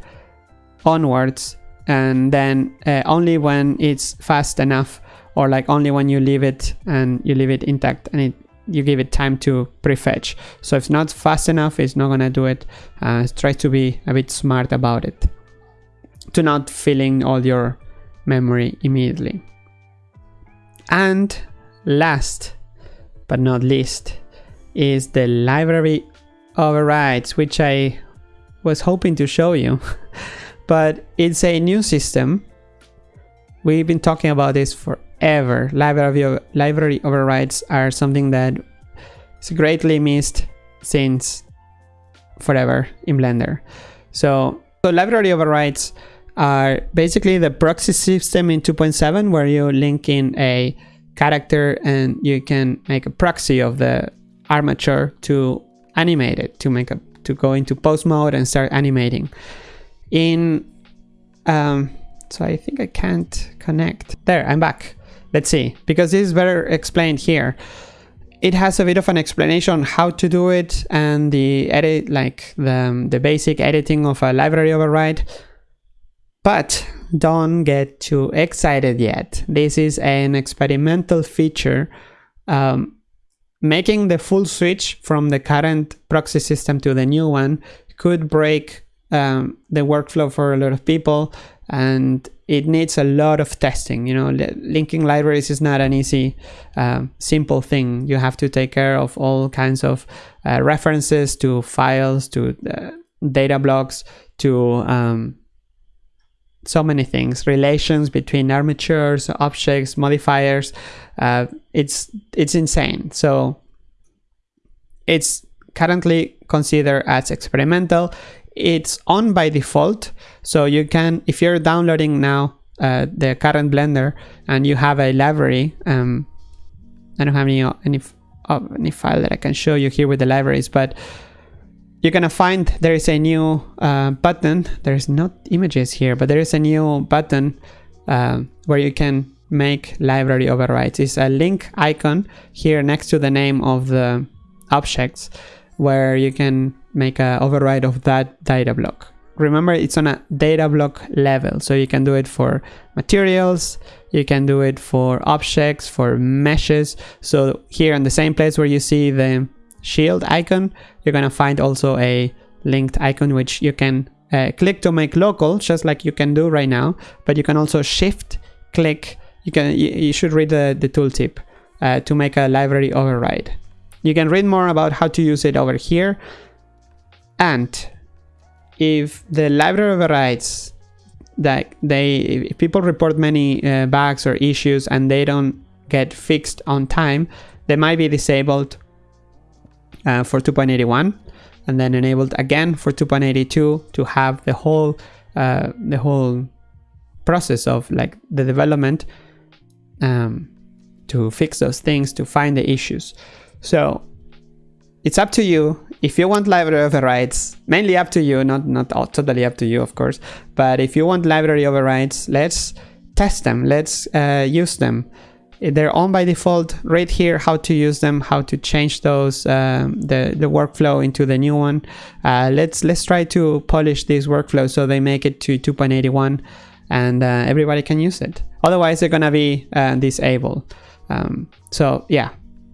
onwards and then uh, only when it's fast enough or like only when you leave it and you leave it intact and it you give it time to prefetch. So if it's not fast enough, it's not gonna do it. Uh, try to be a bit smart about it. To not filling all your memory immediately. And last but not least is the library overrides, which I was hoping to show you. but it's a new system. We've been talking about this forever. Library, library overrides are something that is greatly missed since forever in Blender. So, so library overrides are basically the proxy system in 2.7 where you link in a character and you can make a proxy of the armature to animate it to make a to go into pose mode and start animating. In um so i think i can't connect. There i'm back. Let's see because this is better explained here. It has a bit of an explanation how to do it and the edit like the the basic editing of a library override but don't get too excited yet. This is an experimental feature. Um, making the full switch from the current proxy system to the new one could break um, the workflow for a lot of people and it needs a lot of testing you know linking libraries is not an easy um, simple thing you have to take care of all kinds of uh, references to files to uh, data blocks to um, so many things. Relations between armatures objects modifiers uh, it's it's insane. So it's currently considered as experimental. It's on by default. So you can if you're downloading now uh, the current blender and you have a library um, I don't have any any, uh, any file that I can show you here with the libraries but you're gonna find there is a new uh, button. There's not images here but there is a new button uh, where you can make library overrides. It's a link icon here next to the name of the objects where you can make an override of that data block. Remember it's on a data block level so you can do it for materials you can do it for objects for meshes. So here in the same place where you see the shield icon, you're gonna find also a linked icon which you can uh, click to make local, just like you can do right now, but you can also shift click. You can you, you should read the, the tooltip uh, to make a library override. You can read more about how to use it over here. And if the library overrides that they if people report many uh, bugs or issues and they don't get fixed on time, they might be disabled uh, for 2.81 and then enabled again for 2.82 to have the whole uh, the whole process of like the development um, to fix those things to find the issues. So it's up to you. If you want library overrides mainly up to you not not all, totally up to you of course but if you want library overrides let's test them. Let's uh, use them they're on by default right here how to use them how to change those um, the the workflow into the new one. Uh, let's let's try to polish this workflow so they make it to 2.81 and uh, everybody can use it. Otherwise they're gonna be uh, disabled. Um, so yeah.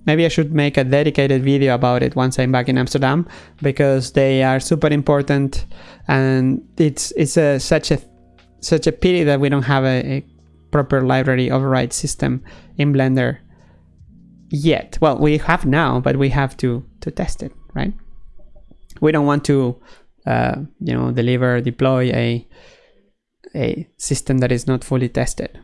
Maybe I should make a dedicated video about it once I'm back in Amsterdam because they are super important and it's it's a such a such a pity that we don't have a, a proper library override system in Blender yet. Well, we have now, but we have to, to test it, right? We don't want to, uh, you know, deliver, deploy a, a system that is not fully tested.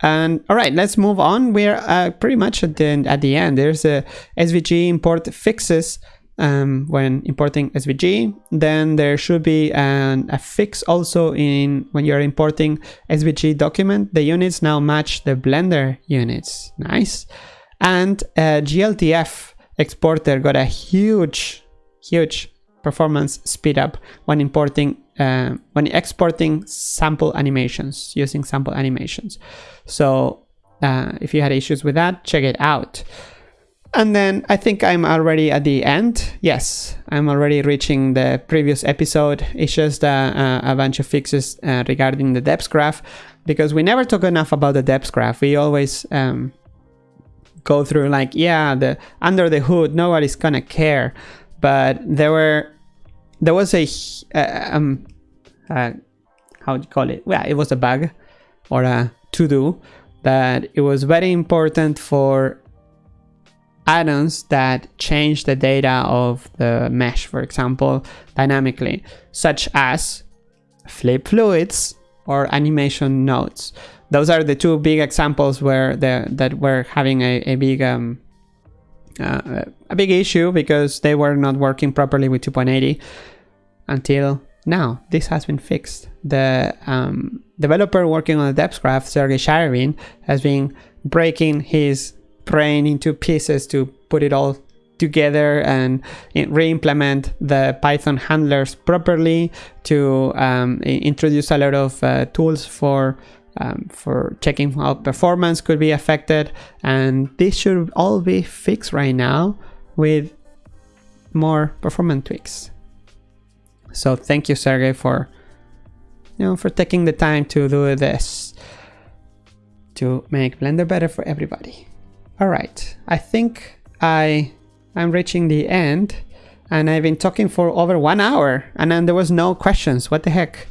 And all right, let's move on. We're uh, pretty much at the, at the end. There's a SVG import fixes um, when importing SVG. Then there should be an, a fix also in when you're importing SVG document. The units now match the Blender units. Nice. And GLTF exporter got a huge, huge performance speed up when importing uh, when exporting sample animations using sample animations. So uh, if you had issues with that, check it out. And then I think I'm already at the end. Yes, I'm already reaching the previous episode. It's just uh, a bunch of fixes uh, regarding the depsgraph because we never talk enough about the depsgraph. We always um, go through like, yeah, the under the hood, nobody's gonna care. But there were, there was a, uh, um, uh, how do you call it? Well, it was a bug or a to do that it was very important for add-ons that change the data of the mesh, for example, dynamically, such as flip fluids or animation nodes. Those are the two big examples where the, that we're having a, a big um, uh, a big issue because they were not working properly with 2.80 until now. This has been fixed. The um, developer working on the depsgraph, Sergey Sharybin, has been breaking his brain into pieces to put it all together and re-implement the Python handlers properly to um, introduce a lot of uh, tools for um, for checking how performance could be affected and this should all be fixed right now with more performance tweaks. So thank you Sergey for you know for taking the time to do this to make Blender better for everybody. All right, I think I I'm reaching the end and I've been talking for over one hour and then there was no questions. What the heck?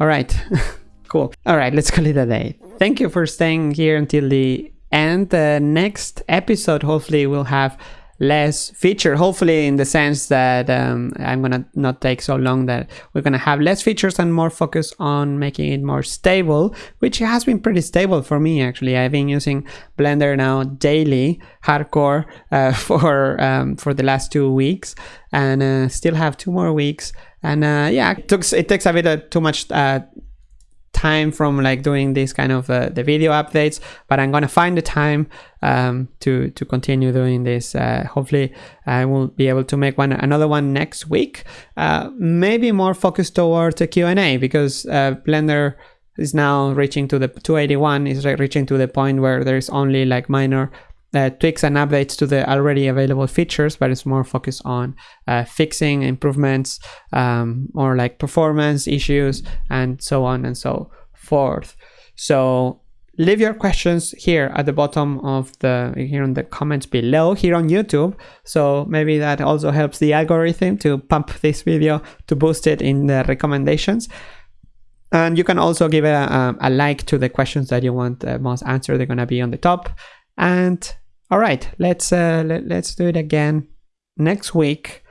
All right, cool. All right, let's call it a day. Thank you for staying here until the end. The next episode hopefully will have less feature hopefully in the sense that um, i'm gonna not take so long that we're gonna have less features and more focus on making it more stable which has been pretty stable for me actually. I've been using blender now daily hardcore uh, for um, for the last two weeks and uh, still have two more weeks. And uh, yeah it takes it takes a bit too much uh, time from like doing this kind of uh, the video updates but i'm gonna find the time um, to to continue doing this. Uh, hopefully i will be able to make one another one next week. Uh, maybe more focused towards a q&a because uh, blender is now reaching to the 281 is reaching to the point where there's only like minor uh, tweaks and updates to the already available features, but it's more focused on uh, fixing improvements um, or like performance issues and so on and so forth. So leave your questions here at the bottom of the here in the comments below here on YouTube. So maybe that also helps the algorithm to pump this video to boost it in the recommendations. And you can also give a, a like to the questions that you want uh, most answered. They're gonna be on the top. And all right, let's uh, let, let's do it again next week.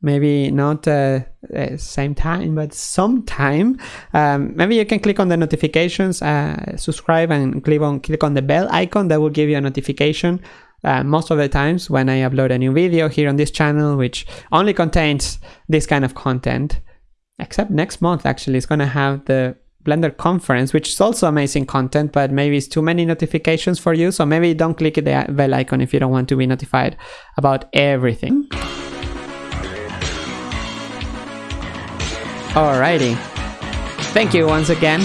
Maybe not uh, uh, same time but sometime. Um, maybe you can click on the notifications uh, subscribe and click on click on the bell icon that will give you a notification uh, most of the times when I upload a new video here on this channel which only contains this kind of content. Except next month actually it's gonna have the Blender conference, which is also amazing content, but maybe it's too many notifications for you. So maybe don't click the bell icon if you don't want to be notified about everything. Alrighty. Thank you once again.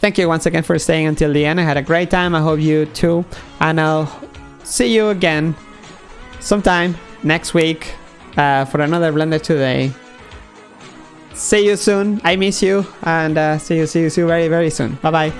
Thank you once again for staying until the end. I had a great time. I hope you too. And I'll see you again sometime next week uh, for another Blender Today. See you soon. I miss you. And uh, see you, see you, see you very, very soon. Bye-bye.